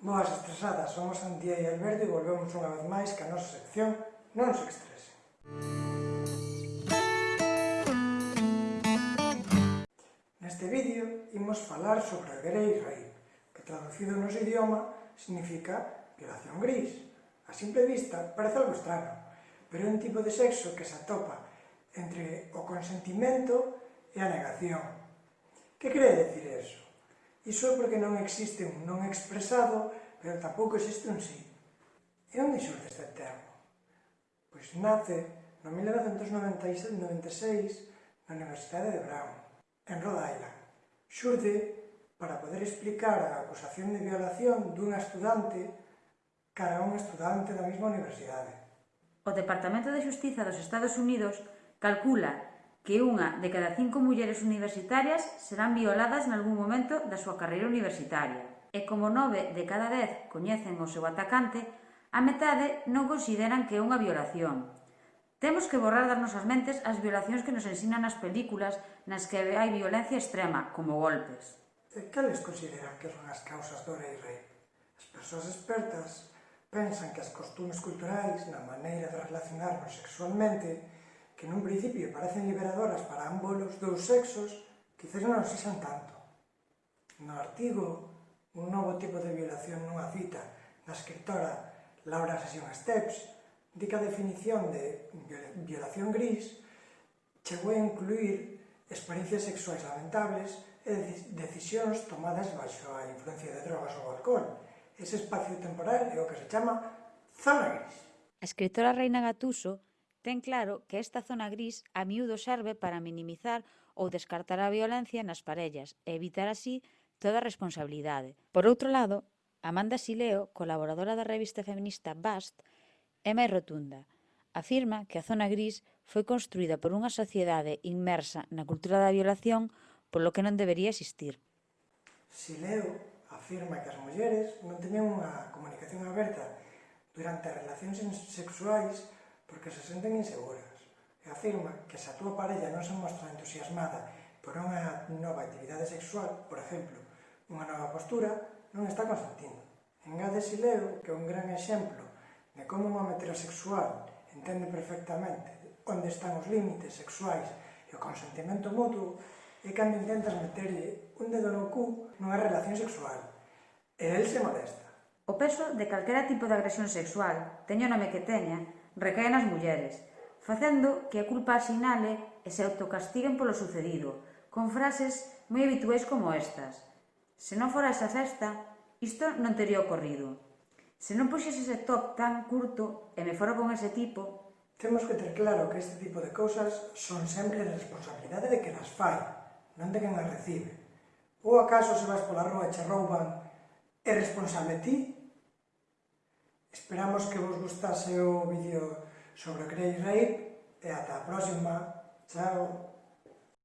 Boas estresadas, somos Antía e Alberto e volvemos unha vez máis que a nosa sección Non se estresen. Neste vídeo imos falar sobre a Grey Rape, que traducido no noso idioma significa violación gris. A simple vista parece algo estrano, pero é un tipo de sexo que se atopa entre o consentimento e a negación. Que quere decir eso? Iso é porque non existe un non expresado, pero tampouco existe un sí. E onde xurde este termo? Pois nace no 1996 na Universidade de Brown, en Rhode Island. Xurde para poder explicar a acusación de violación dunha estudante cara a un estudante da mesma universidade. O Departamento de Justiza dos Estados Unidos calcula que unha de cada cinco mulleres universitarias serán violadas nalgún momento da súa carreira universitaria. E como nove de cada dez coñecen o seu atacante, a metade non consideran que é unha violación. Temos que borrar das nosas mentes as violacións que nos ensinan nas películas nas que hai violencia extrema, como golpes. E cales consideran que son as causas do rei rei? As persoas expertas pensan que as costumes culturais na maneira de relacionarnos sexualmente que nun principio parecen liberadoras para ambos os dous sexos, quizás non sexan tanto. No artigo, un novo tipo de violación nunha cita da escritora Laura Sesión Steps, di que a definición de violación gris chegou a incluir experiencias sexuais lamentables e decisións tomadas baixo a influencia de drogas ou alcohol. Ese espacio temporal é o que se chama zona gris. A escritora Reina Gatuso ten claro que esta zona gris a miúdo serve para minimizar ou descartar a violencia nas parellas e evitar así toda responsabilidade. Por outro lado, Amanda Sileo, colaboradora da revista feminista Bast, é máis rotunda. Afirma que a zona gris foi construída por unha sociedade inmersa na cultura da violación polo que non debería existir. Sileo afirma que as mulleres non teñen unha comunicación aberta durante as relacións sexuais porque se senten inseguras e afirma que se a túa parella non se mostra entusiasmada por unha nova actividade sexual, por exemplo, unha nova postura, non está consentindo. Engade si leo que un gran exemplo de como un home heterosexual entende perfectamente onde están os límites sexuais e o consentimento mutuo é cando intentas meterlle un dedo no cu nunha relación sexual e el se molesta. O peso de calquera tipo de agresión sexual, teño nome que teña, recae nas mulleres, facendo que a culpa asinale e se autocastiguen polo sucedido, con frases moi habituais como estas. Se non fora esa cesta, isto non teria ocorrido. Se non puxes ese top tan curto e me fora con ese tipo... Temos que ter claro que este tipo de cousas son sempre responsabilidade de que las fai, non de quen as recibe. Ou acaso se vas pola rúa e che rouban, é responsable ti Esperamos que vos gustase o vídeo sobre o Grey Rape e ata a próxima. Chao!